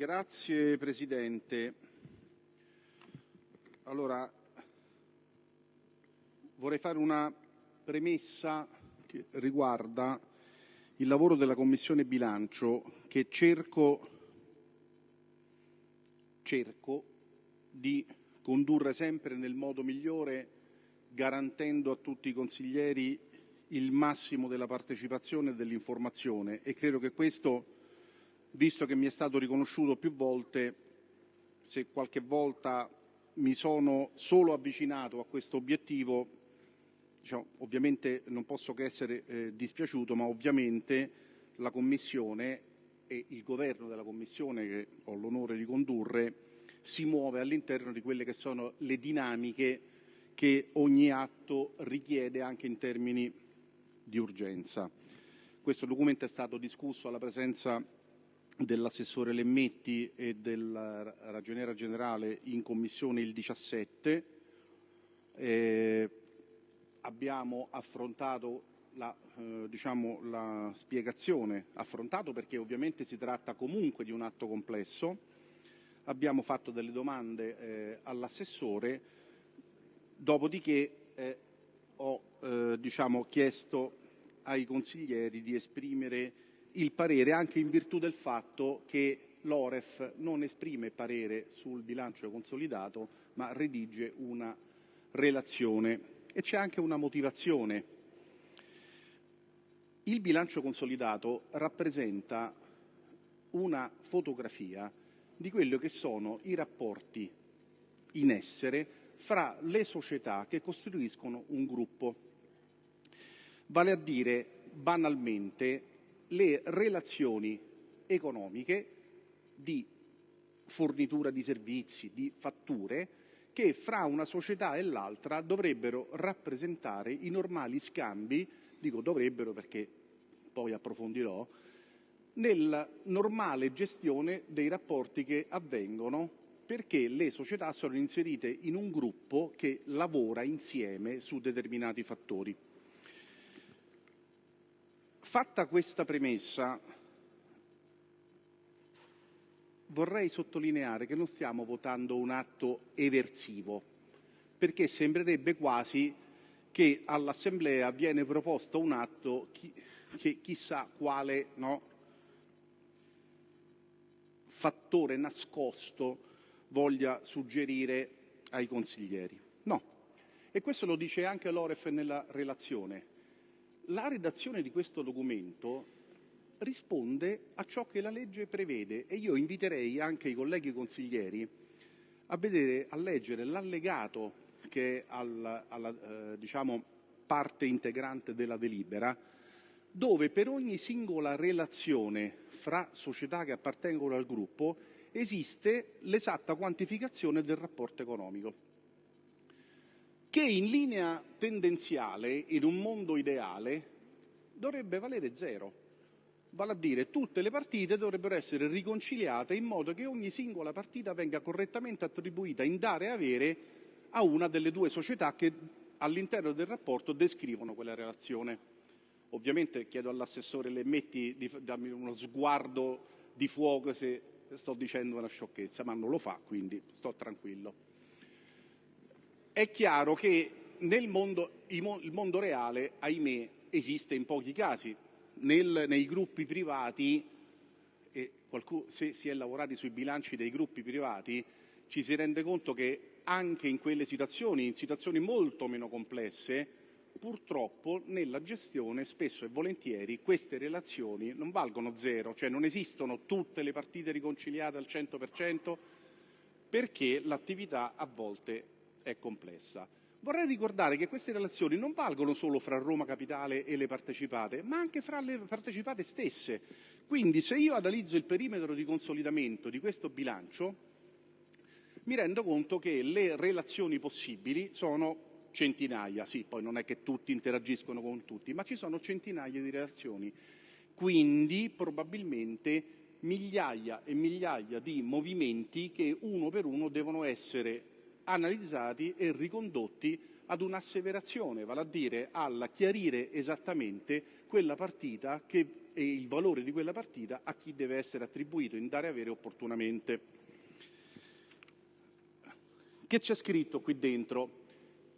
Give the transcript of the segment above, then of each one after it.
Grazie Presidente. Allora, vorrei fare una premessa che riguarda il lavoro della Commissione bilancio che cerco, cerco di condurre sempre nel modo migliore garantendo a tutti i consiglieri il massimo della partecipazione e dell'informazione e credo che questo, visto che mi è stato riconosciuto più volte, se qualche volta mi sono solo avvicinato a questo obiettivo, diciamo, ovviamente non posso che essere eh, dispiaciuto, ma ovviamente la Commissione e il governo della Commissione che ho l'onore di condurre si muove all'interno di quelle che sono le dinamiche che ogni atto richiede anche in termini di urgenza. Questo documento è stato discusso alla presenza dell'assessore Lemmetti e del ragioniera generale in commissione il 17. Eh, abbiamo affrontato la, eh, diciamo, la spiegazione, affrontato perché ovviamente si tratta comunque di un atto complesso, abbiamo fatto delle domande eh, all'assessore, dopodiché eh, ho eh, diciamo, chiesto ai consiglieri di esprimere il parere anche in virtù del fatto che l'Oref non esprime parere sul bilancio consolidato ma redige una relazione e c'è anche una motivazione. Il bilancio consolidato rappresenta una fotografia di quello che sono i rapporti in essere fra le società che costituiscono un gruppo, vale a dire banalmente le relazioni economiche di fornitura di servizi, di fatture, che fra una società e l'altra dovrebbero rappresentare i normali scambi, dico dovrebbero perché poi approfondirò, nella normale gestione dei rapporti che avvengono perché le società sono inserite in un gruppo che lavora insieme su determinati fattori. Fatta questa premessa, vorrei sottolineare che non stiamo votando un atto eversivo, perché sembrerebbe quasi che all'Assemblea viene proposto un atto che chissà quale no, fattore nascosto voglia suggerire ai consiglieri. No, e questo lo dice anche l'Oref nella relazione. La redazione di questo documento risponde a ciò che la legge prevede e io inviterei anche i colleghi consiglieri a, vedere, a leggere l'allegato che è alla, alla eh, diciamo, parte integrante della delibera, dove per ogni singola relazione fra società che appartengono al gruppo esiste l'esatta quantificazione del rapporto economico, che in linea tendenziale, in un mondo ideale, dovrebbe valere zero. Vale a dire tutte le partite dovrebbero essere riconciliate in modo che ogni singola partita venga correttamente attribuita in dare e avere a una delle due società che all'interno del rapporto descrivono quella relazione. Ovviamente chiedo all'assessore Lemmetti di darmi uno sguardo di fuoco se sto dicendo una sciocchezza, ma non lo fa, quindi sto tranquillo. È chiaro che nel mondo, il mondo reale, ahimè, esiste in pochi casi. Nel, nei gruppi privati, qualcuno, se si è lavorati sui bilanci dei gruppi privati, ci si rende conto che anche in quelle situazioni, in situazioni molto meno complesse, purtroppo nella gestione spesso e volentieri queste relazioni non valgono zero, cioè non esistono tutte le partite riconciliate al 100% perché l'attività a volte è complessa. Vorrei ricordare che queste relazioni non valgono solo fra Roma Capitale e le partecipate, ma anche fra le partecipate stesse. Quindi se io analizzo il perimetro di consolidamento di questo bilancio, mi rendo conto che le relazioni possibili sono centinaia, sì, poi non è che tutti interagiscono con tutti, ma ci sono centinaia di relazioni. Quindi probabilmente migliaia e migliaia di movimenti che uno per uno devono essere analizzati e ricondotti ad un'asseverazione, vale a dire al chiarire esattamente quella partita che, e il valore di quella partita a chi deve essere attribuito in dare avere opportunamente. Che c'è scritto qui dentro?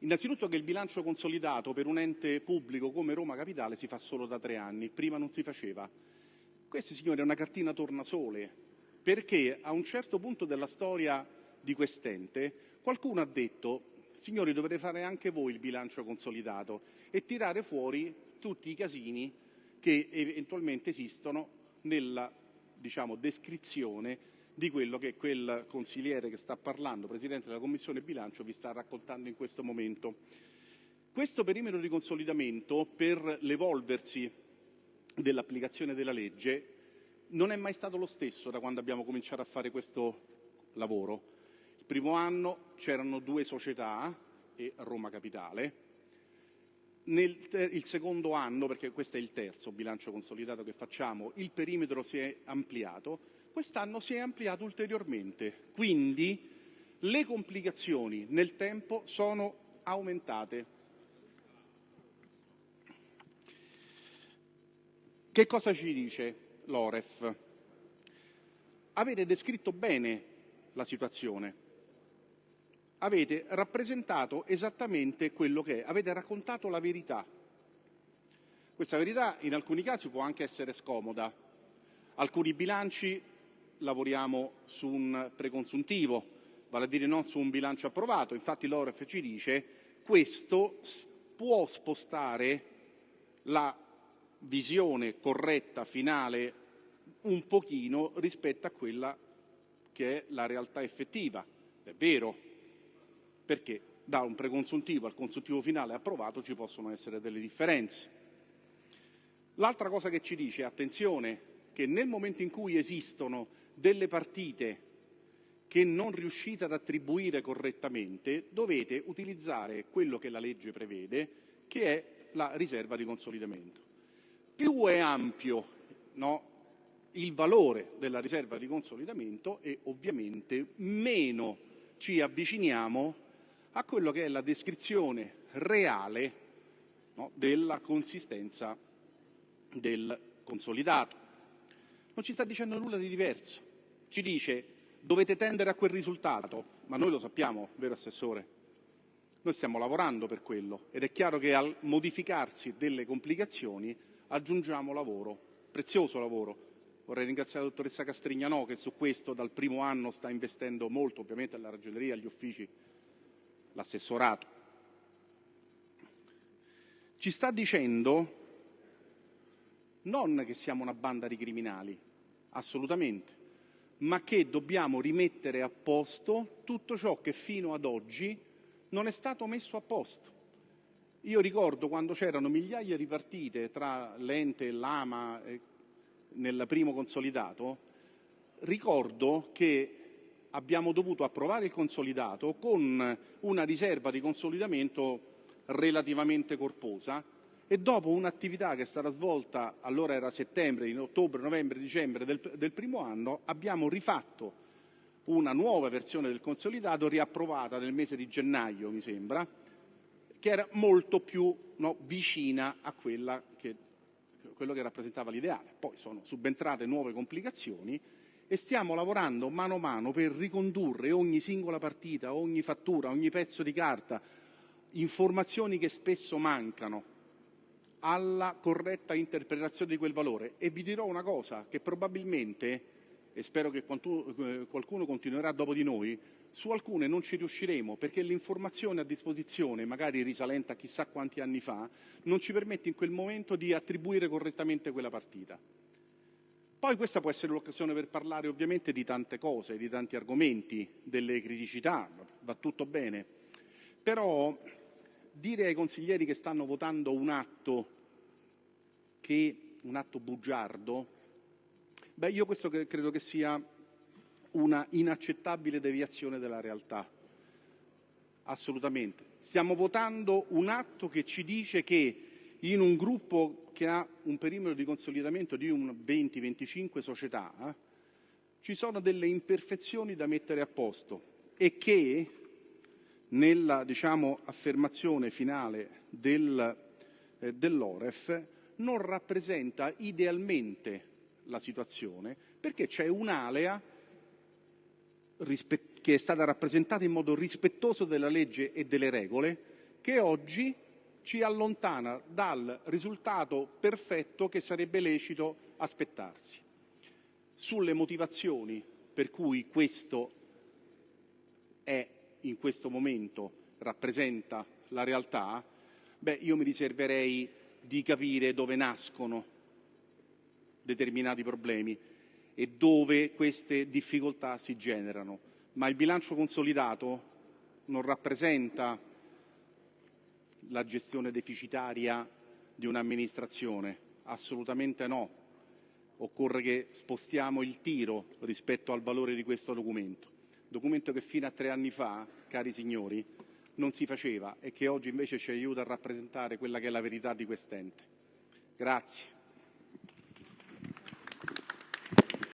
Innanzitutto che il bilancio consolidato per un ente pubblico come Roma Capitale si fa solo da tre anni, prima non si faceva. Questa, signori, è una cartina tornasole, perché a un certo punto della storia di quest'ente qualcuno ha detto signori dovrete fare anche voi il bilancio consolidato e tirare fuori tutti i casini che eventualmente esistono nella diciamo, descrizione di quello che quel consigliere che sta parlando, Presidente della Commissione bilancio, vi sta raccontando in questo momento. Questo perimetro di consolidamento, per l'evolversi dell'applicazione della legge, non è mai stato lo stesso da quando abbiamo cominciato a fare questo lavoro. Primo anno c'erano due società e Roma Capitale. Nel il secondo anno, perché questo è il terzo bilancio consolidato che facciamo, il perimetro si è ampliato quest'anno si è ampliato ulteriormente, quindi le complicazioni nel tempo sono aumentate. Che cosa ci dice l'Oref? Avete descritto bene la situazione, avete rappresentato esattamente quello che è, avete raccontato la verità. Questa verità in alcuni casi può anche essere scomoda. Alcuni bilanci lavoriamo su un preconsuntivo, vale a dire non su un bilancio approvato. Infatti l'OREF ci dice questo può spostare la visione corretta finale un pochino rispetto a quella che è la realtà effettiva. È vero, perché da un preconsuntivo al consuntivo finale approvato ci possono essere delle differenze. L'altra cosa che ci dice, attenzione, che nel momento in cui esistono delle partite che non riuscite ad attribuire correttamente, dovete utilizzare quello che la legge prevede, che è la riserva di consolidamento. Più è ampio no, il valore della riserva di consolidamento e ovviamente meno ci avviciniamo a quello che è la descrizione reale no, della consistenza del consolidato. Non ci sta dicendo nulla di diverso ci dice dovete tendere a quel risultato, ma noi lo sappiamo, vero Assessore? Noi stiamo lavorando per quello ed è chiaro che al modificarsi delle complicazioni aggiungiamo lavoro, prezioso lavoro. Vorrei ringraziare la dottoressa Castrignanò che su questo dal primo anno sta investendo molto, ovviamente alla ragioneria, agli uffici, l'assessorato. Ci sta dicendo non che siamo una banda di criminali, assolutamente, ma che dobbiamo rimettere a posto tutto ciò che fino ad oggi non è stato messo a posto. Io ricordo quando c'erano migliaia di partite tra l'ente e l'AMA eh, nel primo consolidato, ricordo che abbiamo dovuto approvare il consolidato con una riserva di consolidamento relativamente corposa e dopo un'attività che è stata svolta, allora era settembre, in ottobre, novembre, dicembre del, del primo anno, abbiamo rifatto una nuova versione del consolidato riapprovata nel mese di gennaio, mi sembra, che era molto più no, vicina a quella che, quello che rappresentava l'ideale. Poi sono subentrate nuove complicazioni e stiamo lavorando mano a mano per ricondurre ogni singola partita, ogni fattura, ogni pezzo di carta, informazioni che spesso mancano alla corretta interpretazione di quel valore. E vi dirò una cosa, che probabilmente, e spero che eh, qualcuno continuerà dopo di noi, su alcune non ci riusciremo perché l'informazione a disposizione, magari risalente a chissà quanti anni fa, non ci permette in quel momento di attribuire correttamente quella partita. Poi questa può essere l'occasione per parlare ovviamente di tante cose, di tanti argomenti, delle criticità, va tutto bene. Però dire ai consiglieri che stanno votando un atto che un atto bugiardo, beh io questo credo che sia una inaccettabile deviazione della realtà. Assolutamente. Stiamo votando un atto che ci dice che in un gruppo che ha un perimetro di consolidamento di un 20-25 società eh, ci sono delle imperfezioni da mettere a posto e che nella diciamo, affermazione finale del, eh, dell'Oref non rappresenta idealmente la situazione perché c'è un'alea che è stata rappresentata in modo rispettoso della legge e delle regole che oggi ci allontana dal risultato perfetto che sarebbe lecito aspettarsi. Sulle motivazioni per cui questo è in questo momento rappresenta la realtà, beh, io mi riserverei di capire dove nascono determinati problemi e dove queste difficoltà si generano. Ma il bilancio consolidato non rappresenta la gestione deficitaria di un'amministrazione, assolutamente no. Occorre che spostiamo il tiro rispetto al valore di questo documento, documento che fino a tre anni fa, cari signori, non si faceva e che oggi invece ci aiuta a rappresentare quella che è la verità di quest'ente. Grazie.